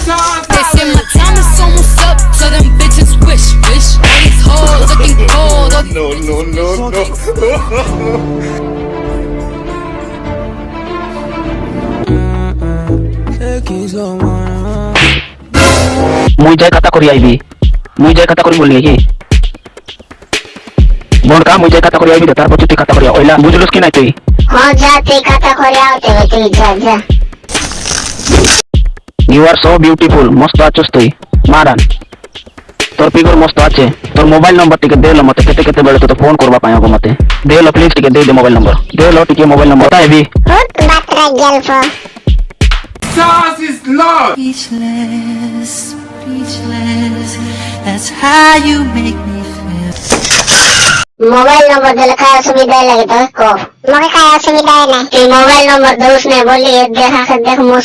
They say my time is almost up, so them bitches wish, wish. All these hoes looking cold, all No, no, no, no. মুই যাই কাতা করি IB মুই যাই কাতা করি বললি কি বনকা মুই যাই কাতা করি আইবি রে, তারপর তুই কাতা করি ওইলা বুঝলস কি নাই তুই হ্যাঁ যা তুই কথা করে আওতে হবে তুই যা যা ইউ আর সো বিউটিফুল মস্ত আছস তুই মারান তোর পিগর মস্ত আছে তোর মোবাইল নম্বর টিকে দেলো মতে কেতে কেতে বেড়ে তো ফোন করবা পাই মতে দেলো প্লিজ টিকে দে দে মোবাইল নম্বর দেলো টিকে মোবাইল নম্বর আইবি বাতরা গল্প Sauce is love. Speechless, speechless. That's how you make me feel. Mobile নম্বর দিলে কার অসুবিধা লাগে তো কো মগে কার অসুবিধা না তুই মোবাইল নম্বর দোস নে বলি দেখা কে দেখ মুখ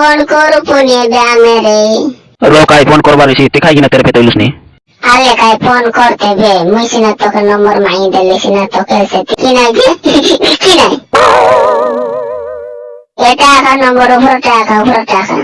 Phone करू पुणे द्या मेरे रो काय फोन करवा দেখাই কিনা তেরে गिना নি? पे तोलस नी আরে কাই ফোন করতে বে মুসিনা তোকে নম্বর মাই দিলে সিনা তোকে সে কিনা গে কিনা এটা এখন নম্বর উপর টাকা উপর টাকা।